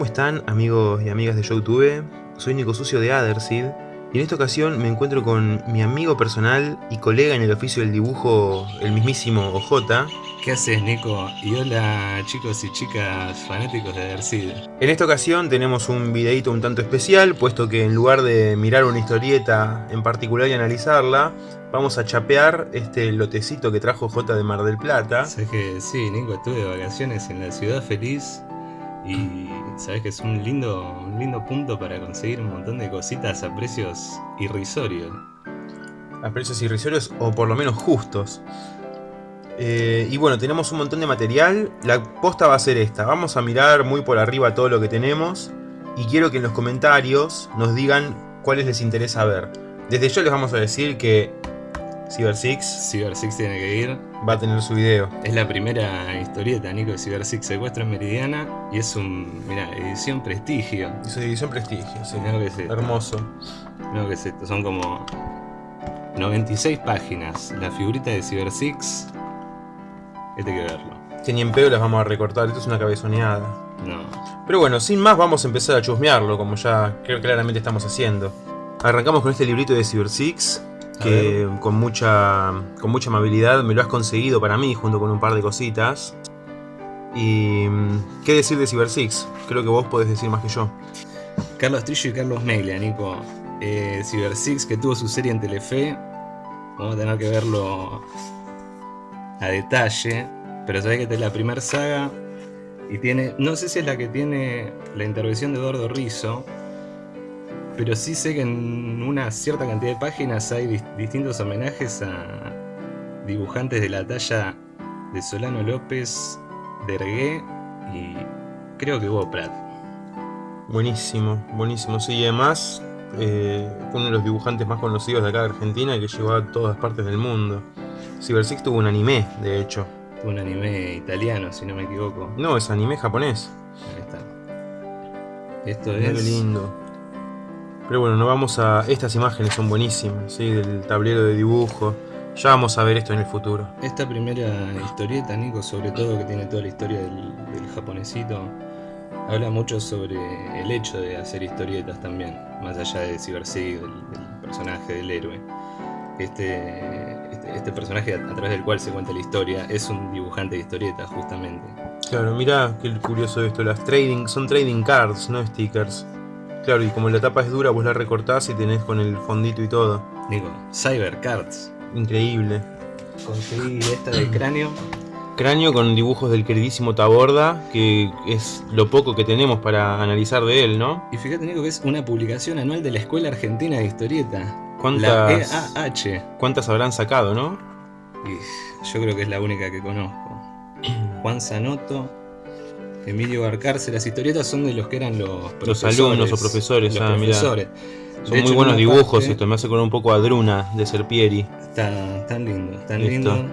¿Cómo están amigos y amigas de YouTube? Soy Nico Sucio de Adersid y en esta ocasión me encuentro con mi amigo personal y colega en el oficio del dibujo, el mismísimo OJ. ¿Qué haces Nico? Y hola chicos y chicas fanáticos de Adersid. En esta ocasión tenemos un videito un tanto especial, puesto que en lugar de mirar una historieta en particular y analizarla, vamos a chapear este lotecito que trajo J de Mar del Plata. Sabes que sí, Nico, estuve de vacaciones en la ciudad feliz y sabes que es un lindo, un lindo punto para conseguir un montón de cositas a precios irrisorios. A precios irrisorios o por lo menos justos. Eh, y bueno, tenemos un montón de material. La posta va a ser esta. Vamos a mirar muy por arriba todo lo que tenemos. Y quiero que en los comentarios nos digan cuáles les interesa ver. Desde yo les vamos a decir que Cyber Six Cyber Six tiene que ir. va a tener su video. Es la primera historieta, Nico, de Cyber Six Secuestro en Meridiana. Y es un, mira, edición prestigio. Y su división prestigio, sí. Mirá que es esto. Hermoso. No, que es esto, son como 96 páginas. La figurita de Cyber Six. Este hay que verlo. Que ni en pedo las vamos a recortar, esto es una cabezoneada. No. Pero bueno, sin más vamos a empezar a chusmearlo, como ya cl- claramente estamos haciendo. Arrancamos con este librito de Cyber Six, que con mucha, con mucha amabilidad me lo has conseguido para mí, junto con un par de cositas. Y... mm, ¿Qué decir de Cyber Six? Creo que vos podés decir más que yo. Carlos Trillo y Carlos Meglia, Nico. Eh, Cyber Six, que tuvo su serie en Telefe. Vamos a tener que verlo a detalle. Pero sabés que esta es la primera saga. Y tiene. No sé si es la que tiene la intervención de Eduardo Rizzo. Pero sí sé que en una cierta cantidad de páginas hay dis- distintos homenajes a dibujantes de la talla de Solano López, Dergué y creo que Hugo Pratt. Buenísimo, buenísimo. Sí, y además, eh, uno de los dibujantes más conocidos de acá de Argentina que llegó a todas partes del mundo. Cyber Six tuvo un anime, de hecho. un anime italiano, si no me equivoco. No, es anime japonés. Ahí está. Esto qué es. lindo. Pero bueno, no vamos a. Estas imágenes son buenísimas, ¿sí? Del tablero de dibujo. Ya vamos a ver esto en el futuro. Esta primera historieta, Nico, sobre todo que tiene toda la historia del, del japonesito, habla mucho sobre el hecho de hacer historietas también, más allá de Cyber Sig, del, del personaje, del héroe. Este, este, este personaje a, a través del cual se cuenta la historia es un dibujante de historietas, justamente. Claro, mirá qué curioso esto. Las trading. Son trading cards, no stickers. Claro, y como la tapa es dura, vos la recortás y tenés con el fondito y todo. Nico, Cyber Cards. Increíble. Conseguí esta de cráneo. Cráneo con dibujos del queridísimo Taborda, que es lo poco que tenemos para analizar de él, ¿no? Y fíjate, Nico, que es una publicación anual de la Escuela Argentina de Historieta. La ¿Cuántas, EAH. ¿Cuántas habrán sacado, no? Y yo creo que es la única que conozco. Juan Zanotto, Emilio Barcarce. Las historietas son de los que eran los profesores. alumnos o profesores, Los ah, mirá. profesores. Son De muy en buenos dibujos parte- esto, me hace acordar un poco a Druna de Serpieri, Está tan lindo, tan lindo.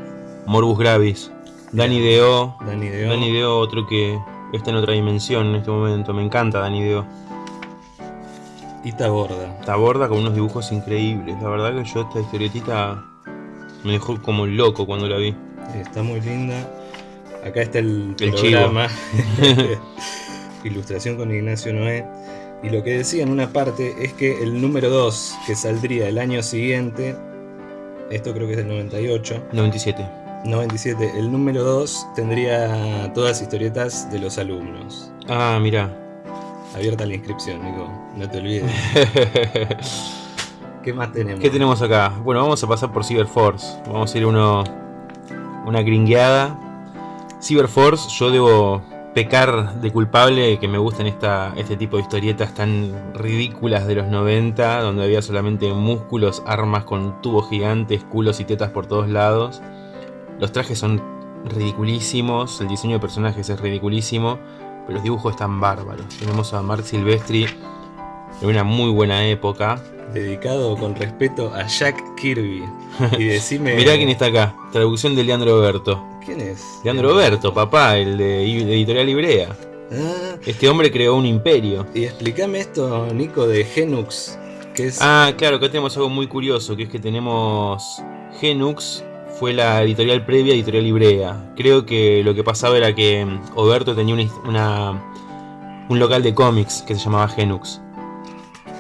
Morbus Gravis, Mirá. Deo, Dani Deo. Otro que está en otra dimensión en este momento, me encanta Danny Deo. Ita Borda. Taborda con unos dibujos increíbles, la verdad que yo esta historietita me dejó como loco cuando la vi. Está muy linda. Acá está el, El programa. Ilustración con Ignacio Noé. Y lo que decía en una parte es que el número 2, que saldría el año siguiente, esto creo que es del 98, 97. 97, el número 2 tendría todas las historietas de los alumnos. Ah, mirá. Abierta la inscripción, Nico, no te olvides. ¿Qué más tenemos? ¿Qué tenemos acá? Bueno, vamos a pasar por Cyberforce. Vamos a ir uno, una gringueada. Cyberforce, yo debo pecar de culpable que me gustan esta, este tipo de historietas tan ridículas de los 90, donde había solamente músculos, armas con tubos gigantes, culos y tetas por todos lados. Los trajes son ridiculísimos, el diseño de personajes es ridiculísimo, pero los dibujos están bárbaros. Tenemos a Mark Silvestri en una muy buena época. Dedicado con respeto a Jack Kirby. Y decime... Mirá quién está acá, traducción de Leandro Berto. ¿Quién es? Leandro Berto, papá, el de Editorial Ibrea. Ah, Este hombre creó un imperio. y explícame esto, Nico, de Genux, que es... Ah, claro, acá tenemos algo muy curioso, que es que tenemos Genux, fue la editorial previa Editorial Ibrea. Creo que lo que pasaba era que mm, Oberto tenía una un local de cómics que se llamaba Genux.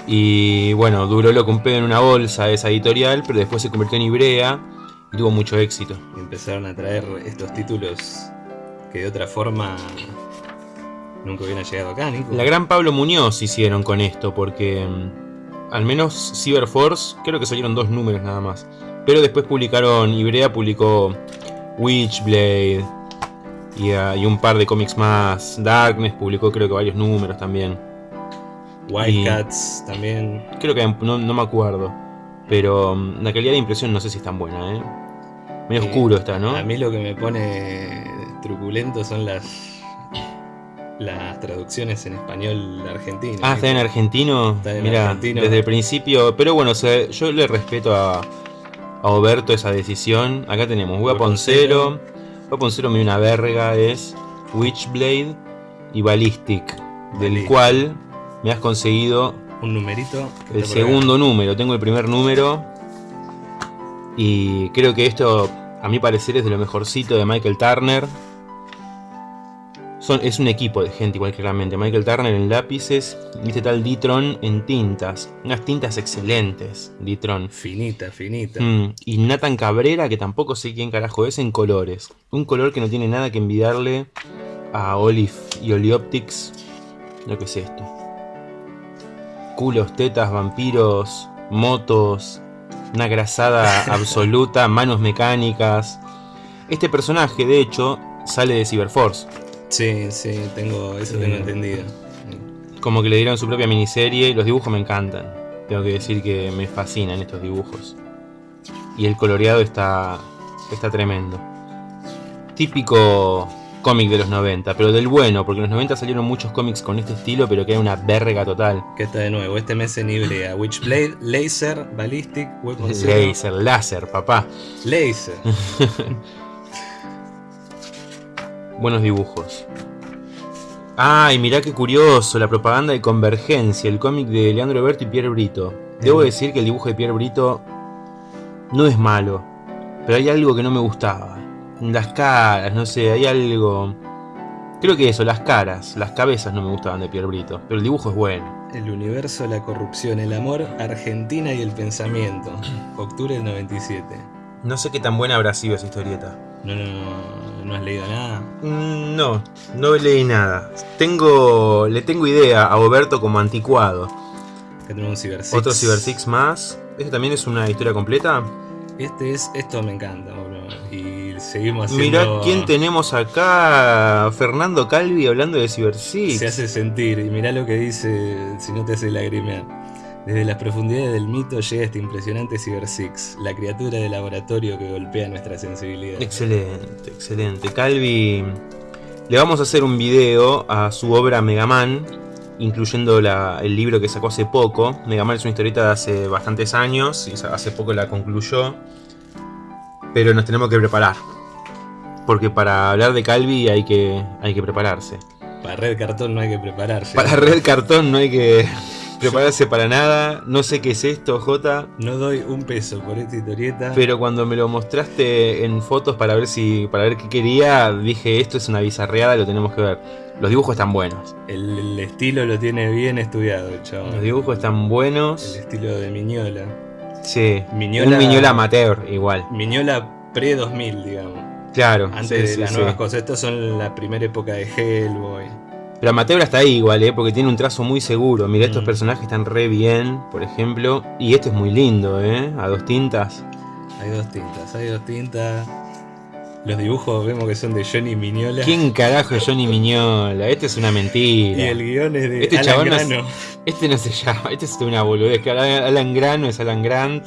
Y bueno, duró lo que un pedo en una bolsa esa editorial, pero después se convirtió en Ibrea y tuvo mucho éxito. Y empezaron a traer estos títulos que de otra forma nunca hubieran llegado acá, Nico. La gran Pablo Muñoz hicieron con esto, porque mm, al menos Cyberforce, creo que salieron dos números nada más. Pero después publicaron, Ibrea publicó Witchblade y, ah, y un par de cómics más. Darkness publicó creo que varios números también. Wildcats también. Creo que no, no, me acuerdo. Pero mm, la calidad de impresión no sé si es tan buena, ¿eh? Medio Eh, oscuro está, ¿no? A mí lo que me pone truculento son las las traducciones en español argentino. Ah, está en argentino. Está en Mira, argentino. desde el principio. Pero bueno, o sea, yo le respeto a, a Oberto esa decisión. Acá tenemos Weapon Zero. Weapon Zero me una verga, es Witchblade y Ballistic. Del Ballistic. cual me has conseguido Un numerito. que el segundo número. Tengo el primer número. Y creo que esto, a mi parecer, es de lo mejorcito de Michael Turner. Son, es un equipo de gente, igual claramente. Michael Turner en lápices y este tal Ditron en tintas. Unas tintas excelentes, Ditron. Finita, finita. Mm, y Nathan Cabrera, que tampoco sé quién carajo es, en colores. Un color que no tiene nada que envidiarle a Olive y Olioptics. Lo que es esto. Culos, tetas, vampiros, motos, una grasada absoluta, manos mecánicas. Este personaje, de hecho, sale de Cyberforce. Sí, sí, tengo, eso Eh, tengo entendido. Como que le dieron su propia miniserie. Los dibujos me encantan. Tengo que decir que me fascinan estos dibujos. Y el coloreado está, está tremendo. Típico cómic de los 90, pero del bueno, porque en los 90 salieron muchos cómics con este estilo, pero que era una verga total. Que está de nuevo, este mes en Ibrea. Witchblade, Laser, Ballistic, Weapon. Laser, láser, papá. Laser. Buenos dibujos. Ay, mirá qué curioso, la propaganda de Convergencia, el cómic de Leandro Berto y Pierre Brito. Debo Mm. decir que el dibujo de Pierre Brito no es malo, pero hay algo que no me gustaba. Las caras, no sé, hay algo... Creo que eso, las caras, las cabezas no me gustaban de Pierre Brito, pero el dibujo es bueno. El universo, la corrupción, el amor, Argentina y el pensamiento. Octubre del 97. No sé qué tan buena habrá sido esa historieta. No, no, no, no has leído nada. Mm, No, no leí nada. Tengo, le tengo idea a Oberto como anticuado. Acá tenemos un Cyber Six. Otro Cyber Six más. ¿Este también es una historia completa? Este es, esto me encanta, boludo. Y seguimos haciendo... Mirá quién tenemos acá. Fernando Calvi hablando de Cyber Six. Se hace sentir, y mirá lo que dice, si no te hace lagrimear. Desde las profundidades del mito llega este impresionante Cyber Six, la criatura de laboratorio que golpea nuestra sensibilidad. Excelente, excelente. Calvi. Le vamos a hacer un video a su obra Megaman, incluyendo la- el libro que sacó hace poco. Megaman es una historieta de hace bastantes años y hace poco la concluyó. Pero nos tenemos que preparar. Porque para hablar de Calvi hay que, hay que prepararse. Para Red Cartón no hay que prepararse. Para Red Cartón no hay que prepararse para nada. No sé qué es esto, Jota. No doy un peso por esta historieta. Pero cuando me lo mostraste en fotos para ver si para ver qué quería, dije esto es una bizarreada, lo tenemos que ver. Los dibujos están buenos. El, el estilo lo tiene bien estudiado, el chabón. Los dibujos están El buenos. estilo de Miñola. Sí. Miñola- Un Miñola amateur igual. Miñola pre-2000, digamos. Claro. Antes sí, de sí, las nuevas cosas. Estos son la primera época de Hellboy. Pero amateur hasta ahí igual, ¿eh? porque tiene un trazo muy seguro. Mira, estos Mm. personajes están re bien, por ejemplo. Y este es muy lindo, ¿eh? A dos tintas. Hay dos tintas, hay dos tintas. Los dibujos vemos que son de Johnny Miñola. ¿Quién carajo es Johnny Miñola? Este es una Y mentira. el guion es de Este Alan chabón no es- Grano. Este no se llama, este es una boludez. Alan Grano es Alan Grant.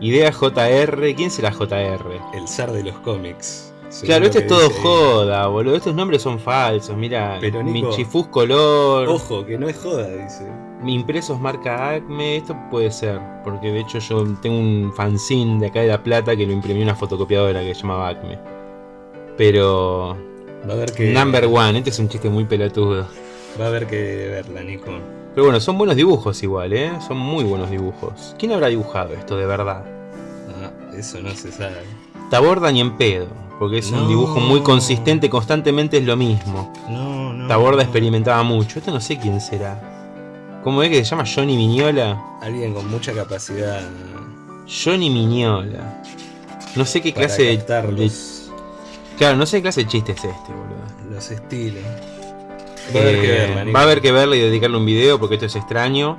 Idea JR. ¿Quién será JR? El zar de los cómics. Claro, este es todo dice joda, boludo. Estos nombres son falsos. Mira, Pero, Nico- Michifus Color. Ojo, que no es joda, dice. Impresos marca Acme. Esto puede ser. Porque de hecho yo tengo un fanzine de acá de La Plata que lo imprimí en una fotocopiadora que se llamaba Acme. Pero. Va a haber que. Number one, este es un chiste muy pelotudo. Va a haber que verla, Nico. Pero bueno, son buenos dibujos igual, ¿eh? Son muy buenos dibujos. ¿Quién habrá dibujado esto de verdad? Ah, eso no se sabe. Taborda ni en pedo, porque es No. un dibujo muy consistente, constantemente es lo mismo. No, no. Taborda experimentaba mucho. Esto no sé quién será. ¿Cómo es que se llama Johnny Miñola? Alguien con mucha capacidad Johnny Miñola. No sé qué para clase de, de- Claro, no sé qué clase de chiste es este, boludo. los estilos. Va a haber que Eh, verla, Nico. va a haber que verla y dedicarle un video porque esto es extraño.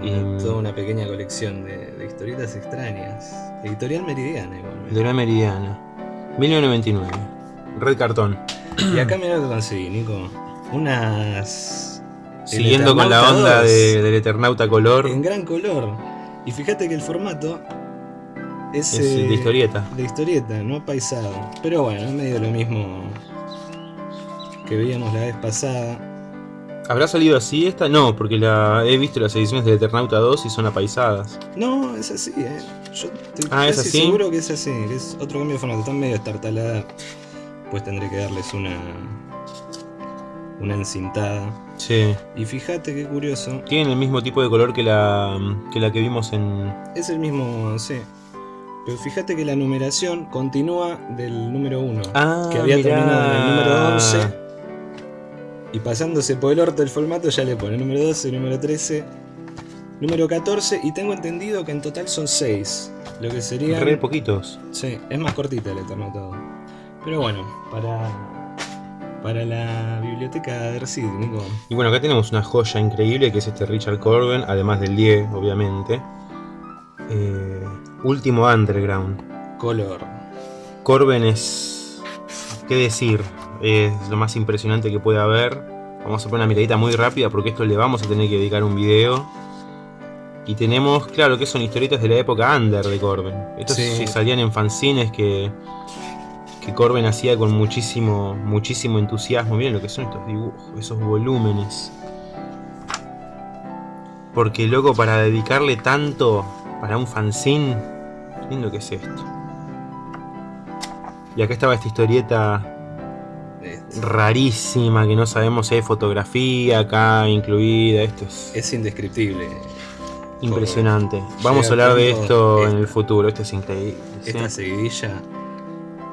Una- y- Toda una pequeña colección de, de historietas extrañas. Editorial Meridiana igual. La Meridiana. 1999. Red cartón. Y acá mira lo que conseguí, Nico. Unas. Siguiendo con la onda 2 de- del Eternauta color. En gran color. Y fíjate que el formato es, Es de eh, historieta. de historieta, no paisado. Pero bueno, es medio lo mismo que veíamos la vez pasada. ¿Habrá salido así esta? No, porque la he visto las ediciones del Eternauta 2 y son apaisadas. No, es así, eh. Yo estoy Ah, ¿es así? seguro que es así, que es otro cambio de formato. Están medio estartalada. Pues tendré que darles una. una encintada. Sí. Y fíjate qué curioso. Tienen el mismo tipo de color que la que, la que vimos en... Es el mismo, sí. Pero fíjate que la numeración continúa del número 1. Ah, que había mirá. terminado en el número 11. Y pasándose por el orto el formato ya le pone número 12, número 13, número 14 y tengo entendido que en total son 6. Lo que sería... Re poquitos. Sí, es más cortita el Eternauta 2. Pero bueno, para, para la biblioteca de Nico. Y bueno, acá tenemos una joya increíble que es este Richard Corben, además del 10, obviamente. Eh, último Underground. Color. Corben es... ¿Qué decir? Es lo más impresionante que puede haber. Vamos a poner una miradita muy rápida porque esto le vamos a tener que dedicar un video. Y tenemos, claro, que son historietas de la época under de Corben. Estos Sí. salían en fanzines que, que Corben hacía con muchísimo, muchísimo entusiasmo. Miren lo que son estos dibujos, esos volúmenes. Porque loco, para dedicarle tanto para un fanzine, lindo que es esto. Y acá estaba esta historieta Este, rarísima que no sabemos si hay fotografía acá incluida. Esto es Es indescriptible. impresionante. Vamos a hablar de esto en el futuro. Esto es increíble. ¿sí? Esta seguidilla.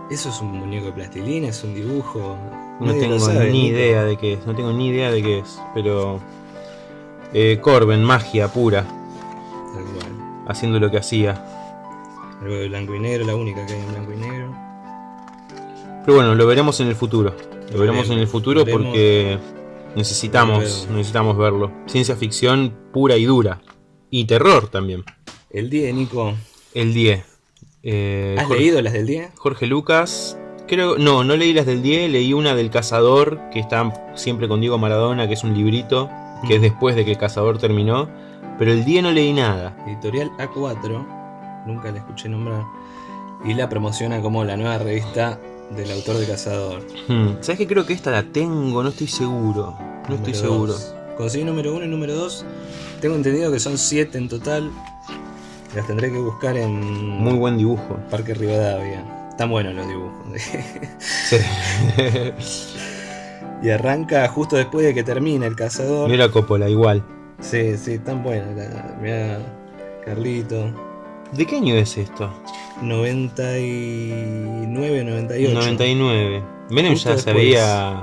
Eso es un muñeco de plastilina, es un dibujo. No Nadie tengo sabe, ni idea de qué es. No tengo ni idea de qué es. Pero. Eh, Corben, magia pura. Tal cual. Haciendo lo que hacía. Algo de blanco y negro, la única que hay en blanco y negro. Pero bueno, lo veremos en el futuro. Lo veremos en el futuro Veremos. porque necesitamos, necesitamos verlo. Ciencia ficción pura y dura. Y terror también. El 10, Nico. El 10. Eh, ¿Has Jorge, leído las del 10? Jorge Lucas. Creo, no, no leí las del 10, leí una del Cazador, que está siempre con Diego Maradona, que es un librito, que es Mm. después de que el Cazador terminó. Pero el 10 no leí nada. Editorial A4. Nunca la escuché nombrar. Y la promociona como la nueva revista del autor de Cazador. Hmm, ¿Sabes que Creo que esta la tengo, no estoy seguro. No estoy seguro. dos. Conseguí número 1 y número 2. Tengo entendido que son 7 en total. Las tendré que buscar en Muy buen dibujo. Parque Rivadavia. Están buenos los dibujos. Sí. y arranca justo después de que termina el cazador. Mira Coppola, igual. Sí, sí, están buenos. la- Mirá, Carlito. ¿De qué año es esto? 99, 98. 99. Menem Justo ya después. había.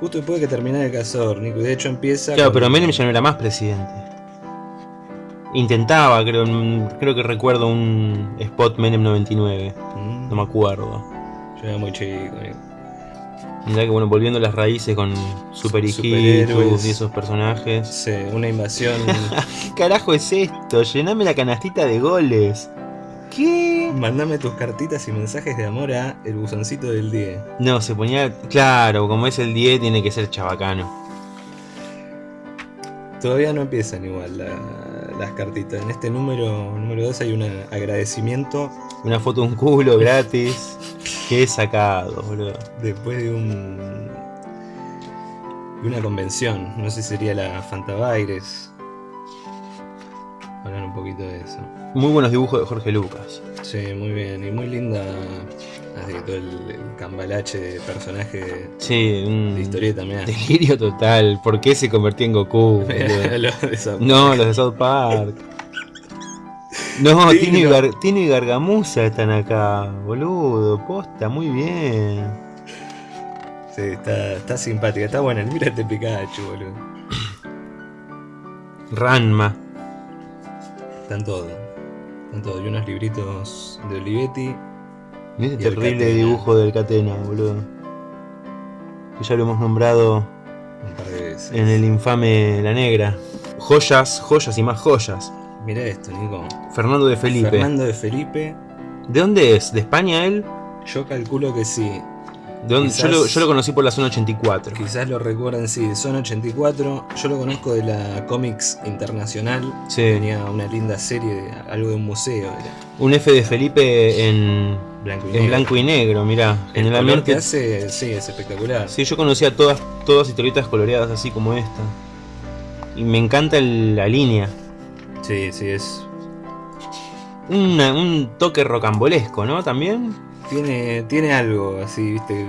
Justo después de que terminara el cazador, Nico. De hecho empieza. Claro, con- pero Menem ya no era más presidente. Intentaba, creo, creo que recuerdo un spot Menem 99. Mm, No me acuerdo. Yo era muy chico, Nico. Mirá que bueno, volviendo a las raíces con Super. Hijitus y esos personajes. Sí, una invasión. ¿Qué carajo es esto? Llename la canastita de goles. ¿Qué? Mandame tus cartitas y mensajes de amor a el buzoncito del día. No, se ponía. Claro, como es el 10, tiene que ser chabacano. Todavía no empiezan igual la- las cartitas. En este número número 2 hay un agradecimiento Una foto un culo gratis. Qué sacado, boludo. después de un de una convención. No sé si sería la Fantabaires. Hablar un poquito de eso. Muy buenos dibujos de Jorge Lucas. Sí, muy bien. Y muy linda. Así que todo el, el cambalache de personaje Sí, un de historieta, mirá. delirio total. ¿Por qué se convertía en Goku? No, los de South Park. No, Tino, y no. Gar- Tino y Gargamusa están acá, boludo. Posta, muy bien. Sí, está, está simpática, está buena. Mira este Pikachu, boludo. Ranma. Están todos. Están todos. Y unos libritos de Olivetti. Mira este terrible Catena. dibujo del Catena, boludo. Que ya lo hemos nombrado Un par de veces. en el infame La Negra. Joyas, joyas y más joyas. Mira esto, Nico. Fernando de Felipe. Fernando de Felipe. ¿De dónde es? ¿De España él? Yo calculo que sí. ¿De dónde? Yo, lo, Quizás- yo lo conocí por la zona 84. Quizás lo recuerden, sí. Son 84. Yo lo conozco de la Comics Internacional. Sí. Tenía una linda serie, de algo de un museo. Era Un F de Felipe en, blanco y en negro. blanco y negro, mirá. El color que Generalmente. hace, sí, es espectacular. Sí, yo conocía todas, todas historietas coloreadas así como esta. Y me encanta el- la línea. Sí, sí, es. Una- un toque rocambolesco, ¿no? También. Tiene, tiene algo así, viste,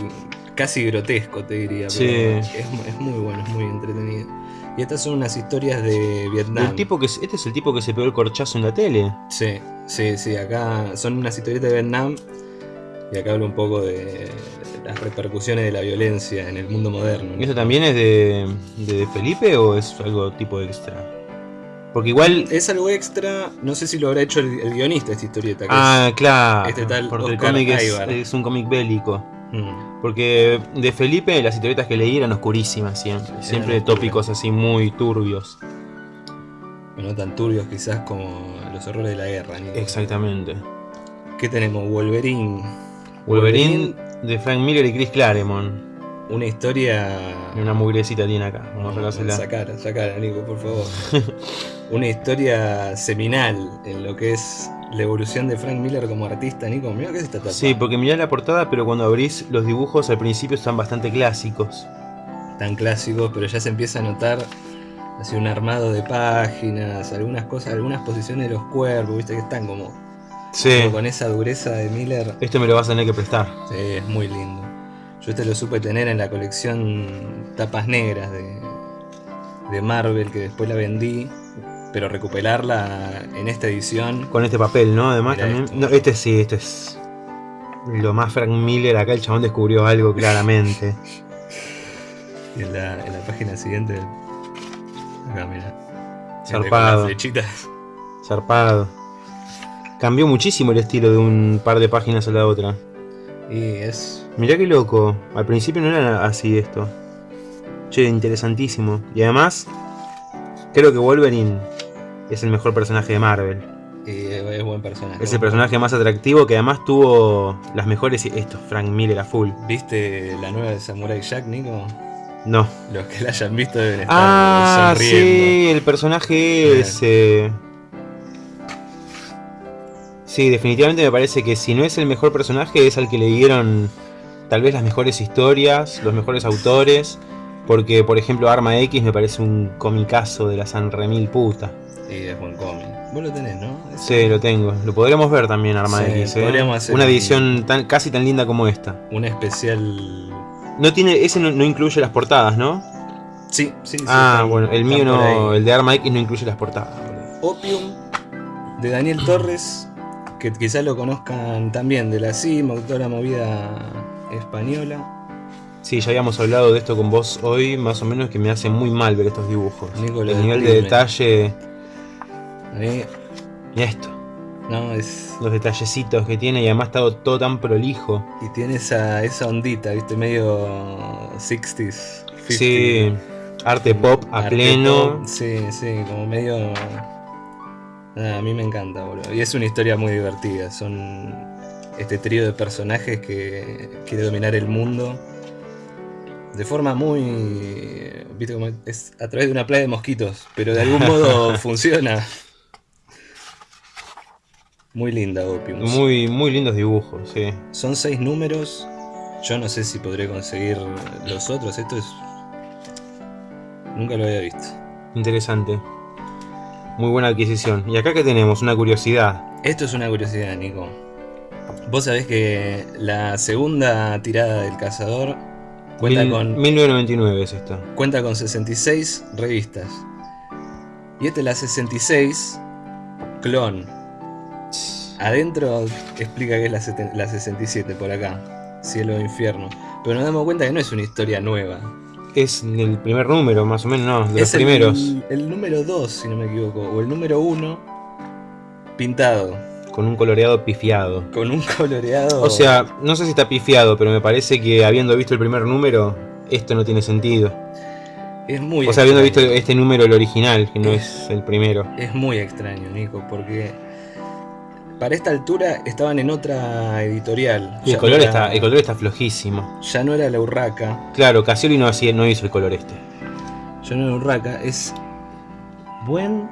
casi grotesco, te diría. Sí. Pero es, es muy bueno, es muy entretenido. Y estas son unas historias de Vietnam. El tipo que, este es el tipo que se pegó el corchazo en la tele. Sí, sí, sí, acá son unas historietas de Vietnam. Y acá habla un poco de las repercusiones de la violencia en el mundo moderno. ¿no? ¿Y ¿Eso también es de, de, de Felipe o es algo tipo extra? Porque igual. Es algo extra, no sé si lo habrá hecho el, el guionista esta historieta. que Ah, claro. este tal porque el Oscar cómic es, un cómic bélico. Mm. Porque de Felipe las historietas que leí eran oscurísimas siempre. Siempre tópicos así muy turbios. No tan turbios quizás como los horrores de la guerra. Nico. Exactamente. ¿Qué tenemos? Wolverine. Wolverine de Frank Miller y Chris Claremont. Una historia. Una mugrecita tiene acá. Vamos a sacársela. Sacara, sacara, Nico, por favor. Una historia seminal en lo que es la evolución de Frank Miller como artista, Nico. Mira que es esta tapa. Sí, porque mirá la portada, pero cuando abrís los dibujos al principio están bastante clásicos. Tan clásicos, pero ya se empieza a notar así un armado de páginas, algunas cosas, algunas posiciones de los cuerpos, viste que están como, Sí. como con esa dureza de Miller. Esto me lo vas a tener que prestar. Sí, es muy lindo. Yo este lo supe tener en la colección tapas negras de, de Marvel, que después la vendí, pero recuperarla en esta edición. Con este papel, ¿no? Además también. esto. No, este sí, este es. Lo más Frank Miller. Acá el chabón descubrió algo claramente. Y en la, en la página siguiente. Acá, mira. Zarpado. flechitas. Zarpado. Cambió muchísimo el estilo de un par de páginas a la otra. Y es. Mirá qué loco. Al principio no era así esto. Che, interesantísimo. Y además, creo que Wolverine es el mejor personaje de Marvel. y es buen personaje. Es el personaje más atractivo que además tuvo las mejores. Esto, Frank Miller a full. ¿Viste la nueva de Samurai Jack, Nico? No. Los que la hayan visto deben estar Ah, sonriendo. sí, el personaje ese. Sí, definitivamente me parece que si no es el mejor personaje, es al que le dieron tal vez las mejores historias, los mejores autores. Porque, por ejemplo, Arma X me parece un comicazo de la San Remil puta. Es buen cómic. Vos lo tenés, ¿no? Sí, lo tengo. Lo podremos ver también, Arma Sí, X. ¿eh? podríamos hacer Una un- edición tan, casi tan linda como esta. Un especial. No tiene, ese no, no incluye las portadas, ¿no? Sí, sí, sí. ah, bueno, el mío no, el de Arma X no incluye las portadas. Opium de Daniel Torres, que quizás lo conozcan también de la CIM, autora movida española. Sí, ya habíamos hablado de esto con vos hoy, más o menos que me hace muy mal ver estos dibujos. Nicolás el nivel de detalle. Mí, Mira esto, no, es. los detallecitos que tiene y además está todo tan prolijo. Y tiene esa, esa ondita, viste, medio 60s. 50s. Sí, arte pop a Arte pleno. pop, Sí, sí, como medio. A mí me encanta, boludo. Y es una historia muy divertida. Son este trío de personajes que quiere dominar el mundo de forma muy. Viste, como es a través de una playa de mosquitos, pero de algún modo funciona. Muy linda, Opium. Muy, muy lindos dibujos, sí. Son seis números. Yo no sé si podré conseguir los otros. Esto es. Nunca lo había visto. Interesante. Muy buena adquisición. Y acá que tenemos una curiosidad. Esto es una curiosidad, Nico. Vos sabés que la segunda tirada del cazador cuenta Mil- con 1999 es esta. cuenta con 66 revistas. Y esta es la 66 clon. Adentro explica que es la, seten- la 67 por acá. cielo e infierno. Pero nos damos cuenta que no es una historia nueva. Es el primer número, más o menos, no, de es los primeros. El, número 2, si no me equivoco, o el número 1 pintado. Con un coloreado pifiado. Con un coloreado. O sea, no sé si está pifiado, pero me parece que habiendo visto el primer número, esto no tiene sentido. es muy O sea, habiendo visto este número, el original, que no es el primero. Es muy extraño, Nico, porque para esta altura estaban en otra editorial. Y el color, era- está, el color está flojísimo. Ya no era la Urraca. Claro, Casioli no, hacía, no hizo el color este. Ya no era Urraca. Es buen,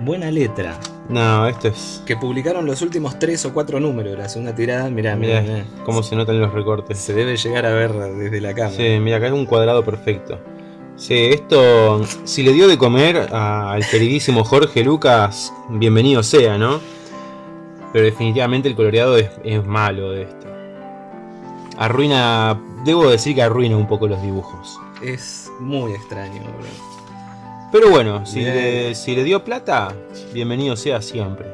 buena letra. No, esto es... Que publicaron los últimos tres o cuatro números de la segunda tirada. Mirá, mirá, Mirá mirá. cómo se notan los recortes. Se debe llegar a ver desde la cámara. Sí, mira, acá es un cuadrado perfecto. Sí, esto, si le dio de comer al queridísimo Jorge Lucas, bienvenido sea, ¿no? Pero definitivamente el coloreado es, es malo de esto. Arruina, debo decir que arruina un poco los dibujos. Es muy extraño, bro. Pero bueno, si le, si le dio plata, bienvenido sea siempre.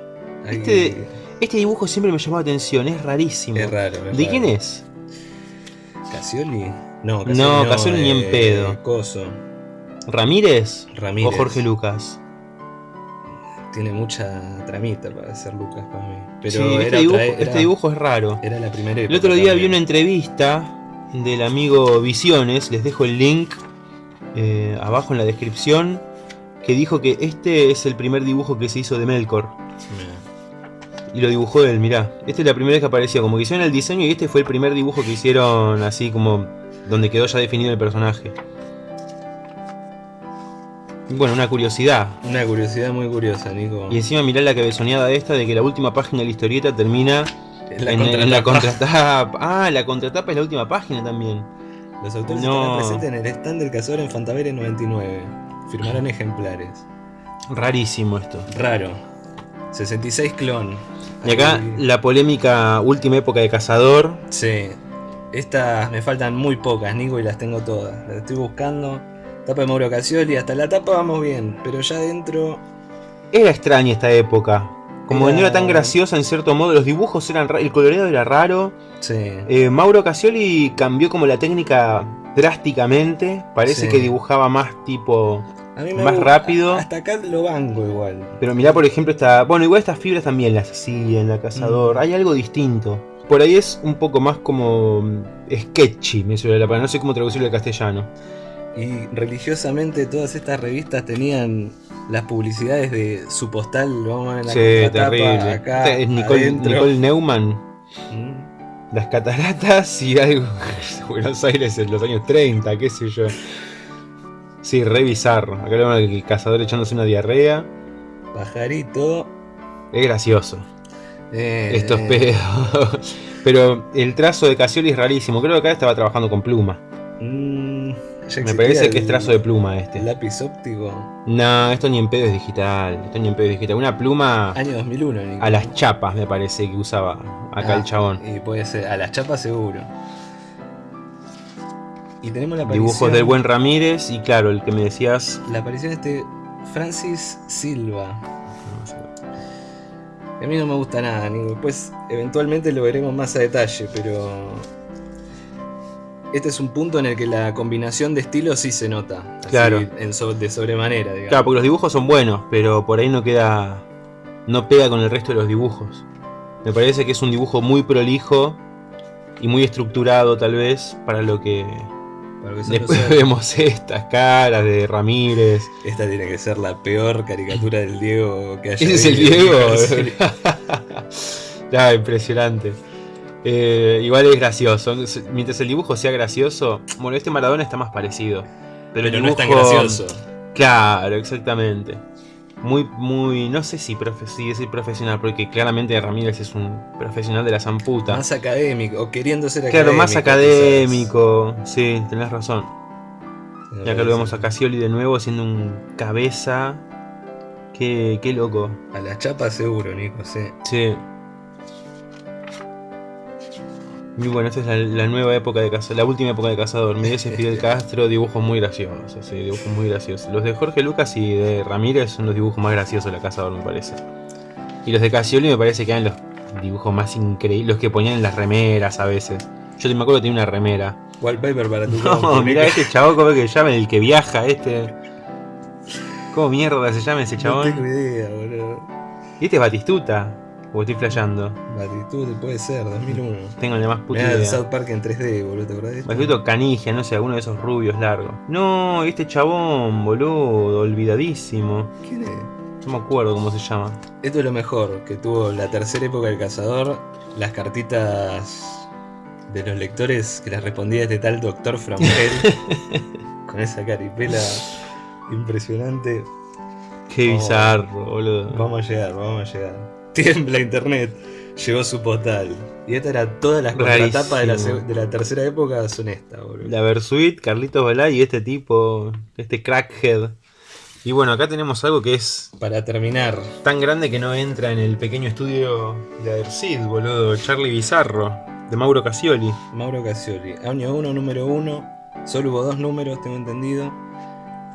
Este- Este dibujo siempre me llamó la atención, es rarísimo. es raro. es ¿De raro. quién es? ¿Casioli? No, No, Casioli ni en eh, pedo. Coso. ¿Ramírez? Ramírez. ¿O Jorge Lucas? Tiene mucha tramita para hacer Lucas para mí. Pero sí, era, este, otra- dibujo, era- este dibujo es raro. era la primera El época otro día vi una entrevista del amigo Visiones, les dejo el link eh, abajo en la descripción, que dijo que este es el primer dibujo que se hizo de Melkor. Y lo dibujó él, mirá. Esta es la primera vez que apareció, como que hicieron el diseño y este fue el primer dibujo que hicieron así como donde quedó ya definido el personaje. Bueno, una curiosidad. Una curiosidad muy curiosa, Nico. Y encima mirá la cabezoneada esta de que la última página de la historieta termina la en, en la contratapa. Ah, la contratapa es la última página también. Los autores No. presentes en el stand del cazador en Fantavere 99. Firmarán ejemplares. Rarísimo esto. Raro. 66 clon. Y acá Ahí- la polémica última época de Cazador. Sí. Estas me faltan muy pocas, Nico, y las tengo todas. Las estoy buscando. Tapa de Mauro Casioli, hasta la tapa vamos bien, pero ya dentro. Era extraña esta época. Como que no Era- era tan graciosa en cierto modo, los dibujos eran ra- el coloreado era raro. Sí. Eh, Mauro Casioli cambió como la técnica drásticamente. Parece Sí. que dibujaba más tipo. A mí más rápido. Hasta acá lo banco igual. Pero mirá, por ejemplo, esta. Bueno, igual estas fibras también las hacía en la Cazador. Mm. Hay algo distinto. Por ahí es un poco más como. sketchy, me suele la palabra. No sé cómo traducirlo al castellano. Y religiosamente todas estas revistas tenían las publicidades de su postal, vamos a ver en la Sí, terrible. acá es Nicole, Neumann. Mm. Las cataratas y algo. Buenos Aires en los años 30, qué sé yo. Sí, re bizarro. Acá vemos el cazador echándose una diarrea. Pajarito. Es gracioso. eh, Estos pedos. Pero el trazo de Casioli es rarísimo. Creo que acá estaba trabajando con pluma. mm, ya Me parece que es trazo de pluma este. Lápiz óptico. No, esto ni en pedo es digital. Esto ni en pedo es digital. Una pluma Año 2001, Nico. a las chapas, me parece que usaba acá Ah, el chabón. Y puede ser, a las chapas seguro. Y tenemos la aparición, Dibujos del buen Ramírez y claro, el que me decías. La aparición de este Francis Silva. no sé. A mí no me gusta nada, Nico. Después, eventualmente lo veremos más a detalle, pero. Este es un punto en el que la combinación de estilos sí se nota. así, Claro. en so- de sobremanera, digamos. Claro, porque los dibujos son buenos, pero por ahí no queda. No pega con el resto de los dibujos. Me parece que es un dibujo muy prolijo y muy estructurado, tal vez, para lo que. Para Después vemos estas caras de Ramírez. Esta tiene que ser la peor caricatura del Diego que haya Ese es el. Diego. Ya, impresionante. Eh, igual es gracioso. Mientras el dibujo sea gracioso. Bueno, este Maradona está más parecido. Pero, el Pero no es tan dibujo- gracioso. Claro, exactamente. Muy, muy. No sé si profe sí, decir profesional, porque claramente Ramírez es un profesional de la zamputa. Más académico, o queriendo ser claro, académico. más académico. Sí, tenés razón. Y acá lo vemos a Casioli de nuevo haciendo un cabeza. Qué, qué loco. A las chapas seguro, Nico, sí. Sí. Y bueno, esta es la, la nueva época de Cazador, la última época de Cazador. Miguel y Fidel Castro, dibujos muy graciosos, sí, dibujos muy graciosos. Los de Jorge Lucas y de Ramírez son los dibujos más graciosos de la Cazador, me parece. Y los de Casioli me parece que eran los dibujos más increíbles. Los que ponían en las remeras a veces. Yo me acuerdo que tenía una remera. Wallpaper para tu No, mirá este chabón, ¿cómo es que se llama? El que viaja, este. ¿Cómo mierda se llama ese No chabón? tengo idea, boludo. ¿Y este es Batistuta? ¿O estoy flasheando? Latitud puede ser, 2001. Tengo la más puta Mirá el idea. South Park en 3D, boludo, ¿te acordás Canigia, no sé, alguno de esos rubios largos. No, este chabón, boludo, olvidadísimo. ¿Quién es? No me acuerdo cómo se llama. Esto es lo mejor que tuvo la tercera época del cazador. Las cartitas de los lectores que las respondía este tal Doctor Frangel. con esa caripela impresionante. Qué Oh. bizarro, boludo. Vamos a llegar, vamos a llegar. Tiembla internet. Llegó su postal. Y esta era todas las contratapas de la, de la tercera época son estas, boludo. La Versuit, Carlitos Balá y este tipo, este crackhead. Y bueno, acá tenemos algo que es Para terminar, tan grande que no entra en el pequeño estudio de Adersid, boludo. Charlie Bizarro, de Mauro Casioli. Mauro Casioli. Año 1, número 1. Solo hubo dos números, tengo entendido.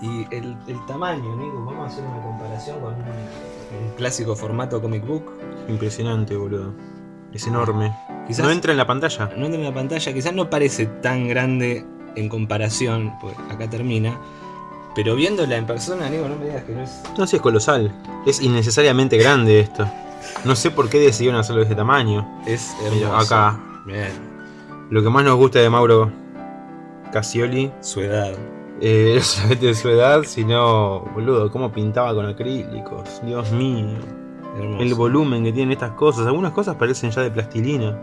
Y el, el tamaño, Nico, vamos a hacer una comparación con un, un clásico formato comic book. Impresionante, boludo. Es enorme. Quizás No entra en la pantalla. no entra en la pantalla, quizás no parece tan grande en comparación, pues acá termina. Pero viéndola en persona, Nico, no me digas que no es. No sé, es colosal. Es innecesariamente grande esto. No sé por qué decidieron hacerlo de este tamaño. Es hermoso. acá. Bien, Lo que más nos gusta de Mauro Casioli su edad. Eh, no solamente de su edad, sino, boludo, cómo pintaba con acrílicos. Dios mío. Hermoso. El volumen que tienen estas cosas. Algunas cosas parecen ya de plastilina.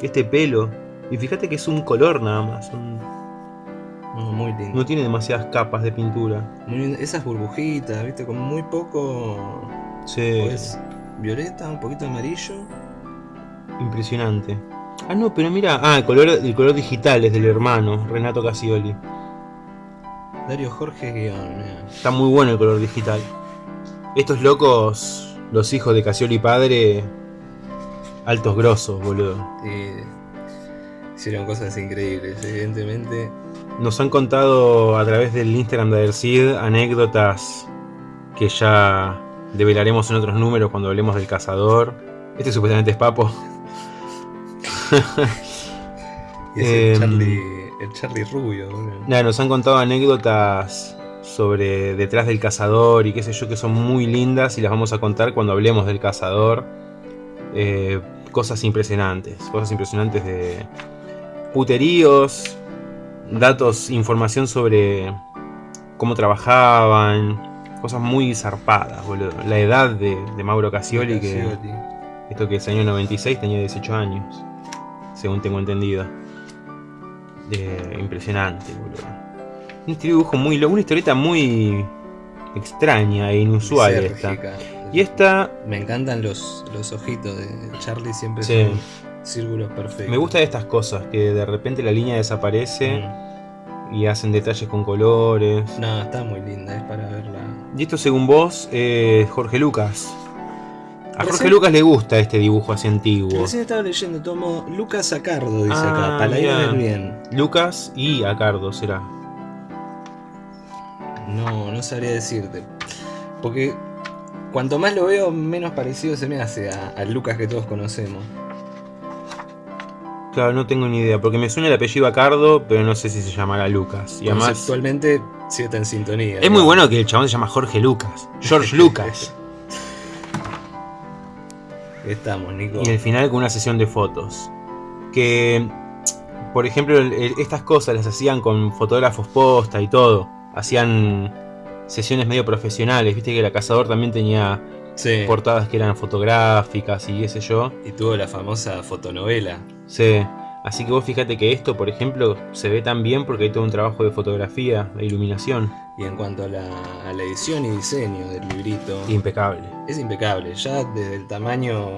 Este pelo. Y fíjate que es un color nada más. un- No, muy lindo. no tiene demasiadas capas de pintura. Muy lindo. Esas burbujitas, viste, con muy poco. Sí, Pues violeta, un poquito amarillo. impresionante. Ah, no, pero mira. Ah, el color, el color digital es del hermano, Renato Casioli. Dario Jorge Guión, mira. Está muy bueno el color digital. Estos locos, los hijos de Casioli padre, altos grosos, boludo. Y hicieron cosas increíbles, evidentemente. Nos han contado a través del Instagram de Adercid anécdotas que ya develaremos en otros números cuando hablemos del cazador. Este supuestamente es Papo. Y ese Em. Charlie, el Charlie Rubio. Nada, nos han contado anécdotas sobre detrás del cazador y qué sé yo que son muy lindas y las vamos a contar cuando hablemos del cazador. Eh, cosas impresionantes, cosas impresionantes de puteríos, datos, información sobre cómo trabajaban, cosas muy zarpadas, boludo. La edad de, de Mauro Casioli, que esto que es año 96 tenía 18 años, según tengo entendido. Eh, impresionante, boludo. Un dibujo muy loco, una historieta muy extraña e inusual esta. Y esta Me encantan los, los ojitos de Charlie, siempre Sí. son círculos perfectos. me gusta de estas cosas, que de repente la línea desaparece Mm. y hacen detalles con colores. No, está muy linda, es para verla. Y esto según vos, eh, Jorge Lucas. A Jorge Recién- Lucas le gusta este dibujo así antiguo. Recién estaba leyendo, tomo Lucas Acardo, dice Ah, acá, mirá. del Bien. Lucas y Acardo será. No, no sabría decirte. Porque cuanto más lo veo, menos parecido se me hace al Lucas que todos conocemos. Claro, no tengo ni idea, porque me suena el apellido Acardo, pero no sé si se llamará Lucas. Y además, Conceptualmente sí está en sintonía. es muy ¿no? bueno que el chabón se llama Jorge Lucas. George Lucas. Estamos, Nico. y el final con una sesión de fotos. Que, por ejemplo, el- el- estas cosas las hacían con fotógrafos posta y todo. Hacían sesiones medio profesionales. Viste que la Cazador también tenía Sí. portadas que eran fotográficas y qué sé yo. Y tuvo la famosa fotonovela. Sí. Así que vos fíjate que esto, por ejemplo, se ve tan bien porque hay todo un trabajo de fotografía, de iluminación. Y en cuanto a la, a la edición y diseño del librito, Impecable. es impecable. Ya desde el tamaño.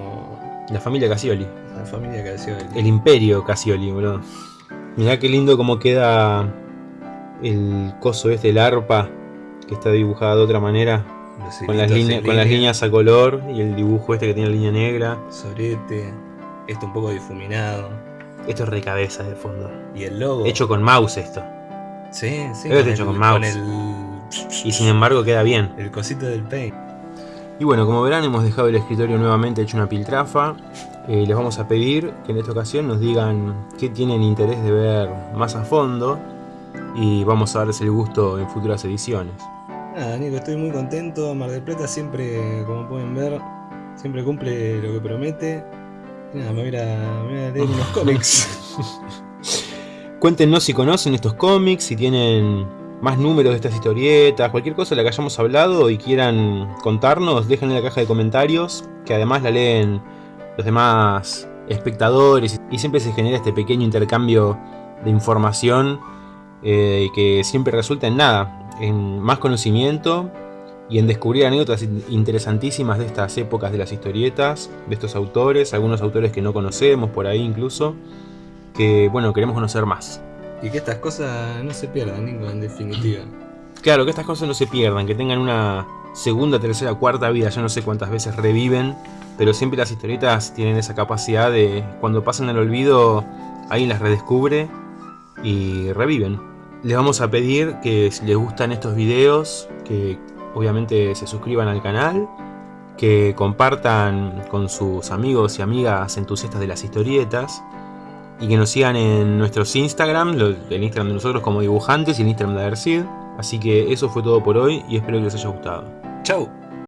La familia Casioli. La familia hacía el. Imperio Casioli, boludo. Mirá qué lindo cómo queda el coso este, el arpa, que está dibujada de otra manera. Con las, líneas, con las línea, líneas a color y el dibujo este que tiene la línea negra. Sorete. Esto un poco difuminado. Esto es recabeza de fondo. Y el logo. Hecho con mouse esto. Sí, sí. Está hecho con mouse. el. Y sin embargo queda bien. El cosito del paint. Y bueno, como verán hemos dejado el escritorio nuevamente hecho una piltrafa. Eh, les vamos a pedir que en esta ocasión nos digan qué tienen interés de ver más a fondo y vamos a darles el gusto en futuras ediciones. Nada, Nico, estoy muy contento. Mar del Plata siempre, como pueden ver, siempre cumple lo que promete. nada, me voy, a, me leer unos cómics. Cuéntenos si conocen estos cómics, si tienen más números de estas historietas, cualquier cosa de la que hayamos hablado y quieran contarnos, déjenla en la caja de comentarios, que además la leen los demás espectadores y siempre se genera este pequeño intercambio de información eh, que siempre resulta en nada, en más conocimiento y en descubrir anécdotas interesantísimas de estas épocas de las historietas, de estos autores, algunos autores que no conocemos por ahí incluso, que bueno, queremos conocer más. Y que estas cosas no se pierdan, Nico, en definitiva. Claro, que estas cosas no se pierdan, que tengan una segunda, tercera, cuarta vida, ya no sé cuántas veces reviven, pero siempre las historietas tienen esa capacidad de, cuando pasan al olvido, alguien las redescubre y reviven. Les vamos a pedir que si les gustan estos videos, que obviamente se suscriban al canal, que compartan con sus amigos y amigas entusiastas de las historietas, y que nos sigan en nuestros Instagram, el Instagram de nosotros como dibujantes y el Instagram de Adersid. Así que eso fue todo por hoy y espero que les haya gustado. ¡Chao!